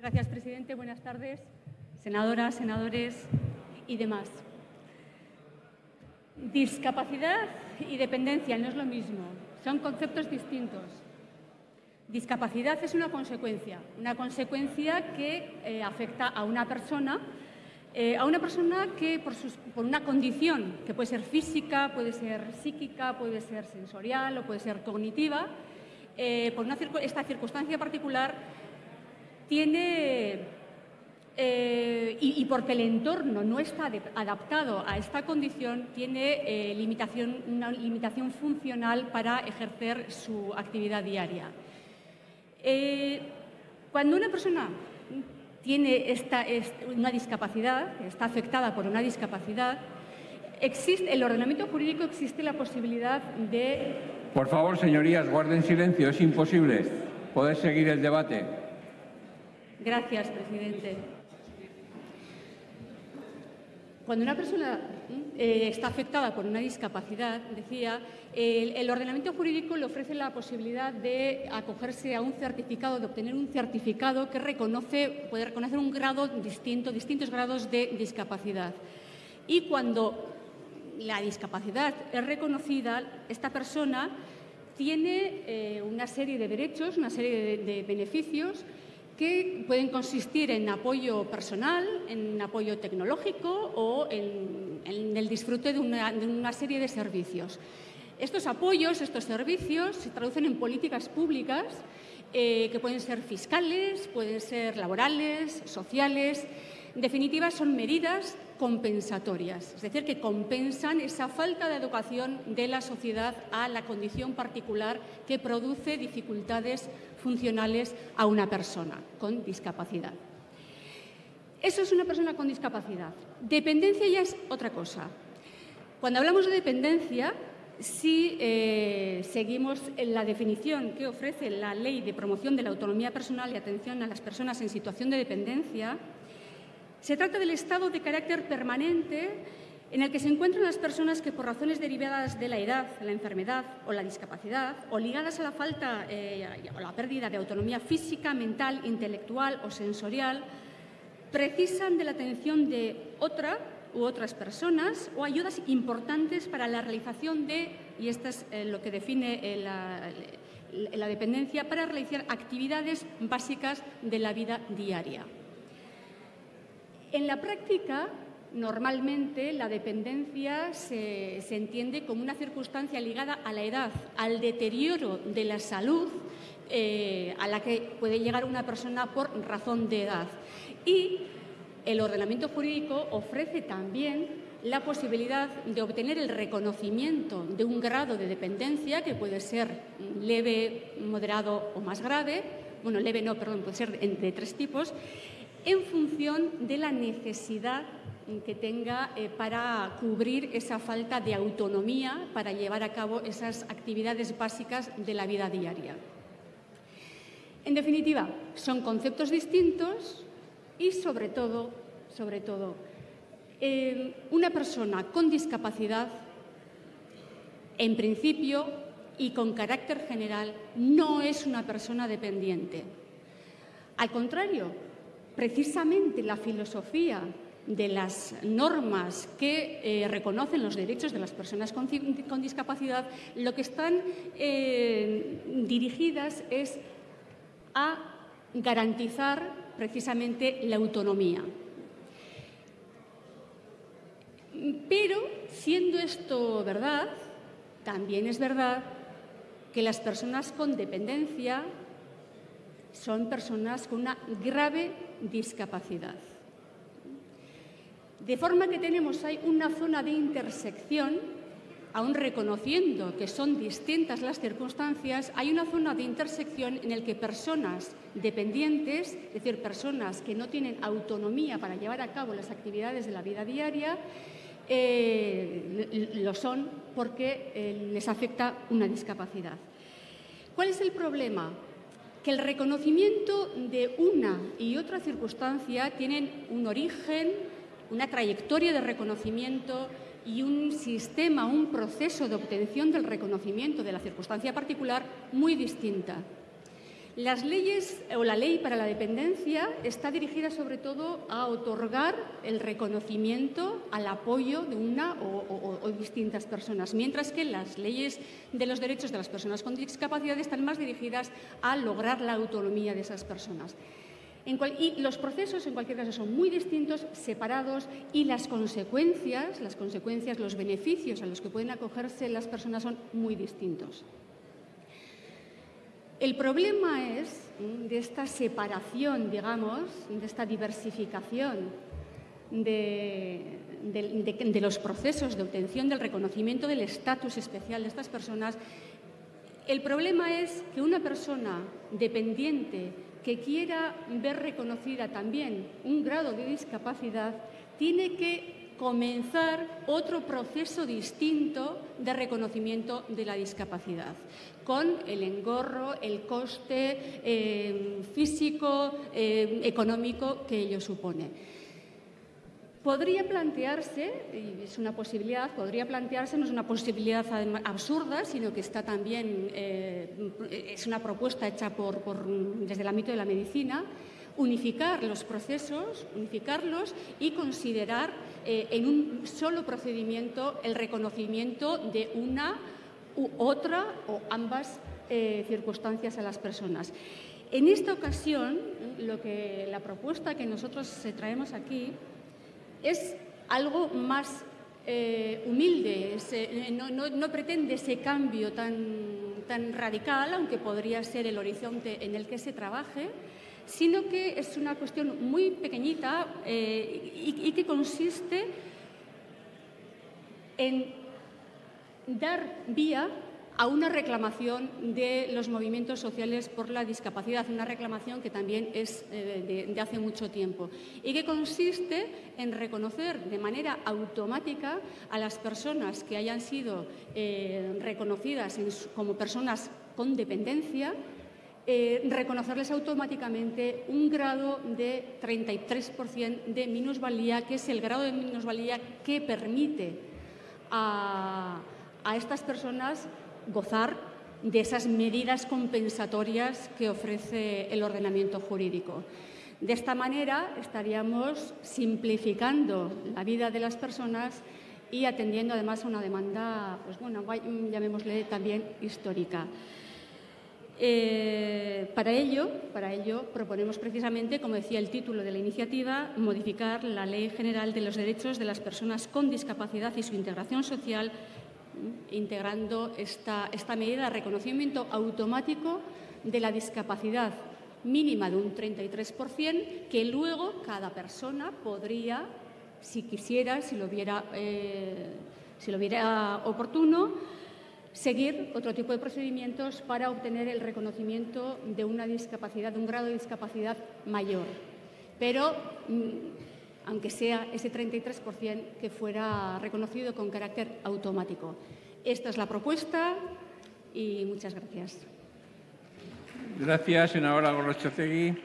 Gracias, presidente. Buenas tardes, senadoras, senadores y demás. Discapacidad y dependencia no es lo mismo, son conceptos distintos. Discapacidad es una consecuencia, una consecuencia que eh, afecta a una persona, eh, a una persona que por, por, una condición que puede ser física, puede ser psíquica, puede ser sensorial o puede ser cognitiva, eh, por una, esta circunstancia particular tiene, eh, y, porque el entorno no está adaptado a esta condición, tiene eh, limitación, una limitación funcional para ejercer su actividad diaria. Eh, cuando una persona tiene esta, una discapacidad, está afectada por una discapacidad, existe, el ordenamiento jurídico existe la posibilidad de... Por favor, señorías, guarden silencio, es imposible poder seguir el debate. Gracias, presidente. Cuando una persona eh, está afectada por una discapacidad, decía, el, ordenamiento jurídico le ofrece la posibilidad de acogerse a un certificado, de obtener un certificado que reconoce, puede reconocer un grado distinto, distintos grados de discapacidad. Y cuando la discapacidad es reconocida, esta persona tiene eh, una serie de derechos, una serie de beneficios que pueden consistir en apoyo personal, en apoyo tecnológico o en, el disfrute de una, serie de servicios. Estos apoyos, estos servicios, se traducen en políticas públicas eh, que pueden ser fiscales, pueden ser laborales, sociales. En definitiva, son medidas compensatorias, es decir, que compensan esa falta de educación de la sociedad a la condición particular que produce dificultades funcionales a una persona con discapacidad. Eso es una persona con discapacidad. Dependencia ya es otra cosa. Cuando hablamos de dependencia, si eh, seguimos la definición que ofrece la Ley de Promoción de la Autonomía Personal y Atención a las Personas en Situación de Dependencia, se trata del estado de carácter permanente en el que se encuentran las personas que por razones derivadas de la edad, la enfermedad o la discapacidad o ligadas a la falta eh, o la pérdida de autonomía física, mental, intelectual o sensorial, precisan de la atención de otra u otras personas o ayudas importantes para la realización de, y esto es eh, lo que define eh, la dependencia, para realizar actividades básicas de la vida diaria. En la práctica, Normalmente la dependencia se, entiende como una circunstancia ligada a la edad, al deterioro de la salud eh, a la que puede llegar una persona por razón de edad. Y el ordenamiento jurídico ofrece también la posibilidad de obtener el reconocimiento de un grado de dependencia que puede ser leve, moderado o más grave, bueno, leve no, perdón, puede ser de tres tipos, en función de la necesidad que tenga eh, para cubrir esa falta de autonomía para llevar a cabo esas actividades básicas de la vida diaria. En definitiva, son conceptos distintos y sobre todo, sobre todo, eh, una persona con discapacidad, en principio y con carácter general, no es una persona dependiente. Al contrario, precisamente la filosofía de las normas que eh, reconocen los derechos de las personas con, discapacidad, lo que están eh, dirigidas es a garantizar precisamente la autonomía. Pero, siendo esto verdad, también es verdad que las personas con dependencia son personas con una grave discapacidad. De forma que tenemos ahí una zona de intersección, aún reconociendo que son distintas las circunstancias, hay una zona de intersección en la que personas dependientes, es decir, personas que no tienen autonomía para llevar a cabo las actividades de la vida diaria, eh, lo son porque eh, les afecta una discapacidad. ¿Cuál es el problema? Que el reconocimiento de una y otra circunstancia tienen un origen, una trayectoria de reconocimiento y un sistema, un proceso de obtención del reconocimiento de la circunstancia particular muy distinta. Las leyes o la ley para la dependencia está dirigida sobre todo a otorgar el reconocimiento al apoyo de una o, distintas personas, mientras que las leyes de los derechos de las personas con discapacidad están más dirigidas a lograr la autonomía de esas personas. y los procesos, en cualquier caso, son muy distintos, separados, y las consecuencias, las consecuencias, los beneficios a los que pueden acogerse las personas son muy distintos. El problema es de esta separación, digamos, de esta diversificación de, los procesos de obtención del reconocimiento del estatus especial de estas personas. El problema es que una persona dependiente que quiera ver reconocida también un grado de discapacidad tiene que comenzar otro proceso distinto de reconocimiento de la discapacidad, con el engorro, el coste eh, físico, eh, económico que ello supone. Podría plantearse, y es una posibilidad, podría plantearse, no es una posibilidad absurda, sino que está también, eh, es una propuesta hecha por, desde el ámbito de la medicina, unificar los procesos, unificarlos y considerar eh, en un solo procedimiento el reconocimiento de una u otra o ambas eh, circunstancias a las personas. En esta ocasión, lo que, la propuesta que nosotros traemos aquí es algo más eh, humilde, no, pretende ese cambio tan, tan radical, aunque podría ser el horizonte en el que se trabaje, sino que es una cuestión muy pequeñita eh, y, que consiste en dar vía a una reclamación de los movimientos sociales por la discapacidad, una reclamación que también es eh, de, hace mucho tiempo y que consiste en reconocer de manera automática a las personas que hayan sido eh, reconocidas como personas con dependencia eh, reconocerles automáticamente un grado de 33% de minusvalía, que es el grado de minusvalía que permite a, estas personas gozar de esas medidas compensatorias que ofrece el ordenamiento jurídico. De esta manera estaríamos simplificando la vida de las personas y atendiendo además a una demanda, pues bueno, llamémosle también histórica. Eh, para, ello, para ello, proponemos precisamente, como decía el título de la iniciativa, modificar la Ley General de los Derechos de las Personas con Discapacidad y su integración social, integrando esta, esta medida de reconocimiento automático de la discapacidad mínima de un 33%, que luego cada persona podría, si quisiera, si lo viera, eh, si lo viera oportuno, seguir otro tipo de procedimientos para obtener el reconocimiento de una discapacidad, de un grado de discapacidad mayor. Pero, mm, aunque sea ese 33% que fuera reconocido con carácter automático. Esta es la propuesta y muchas gracias. Gracias, senadora Gorrochategui.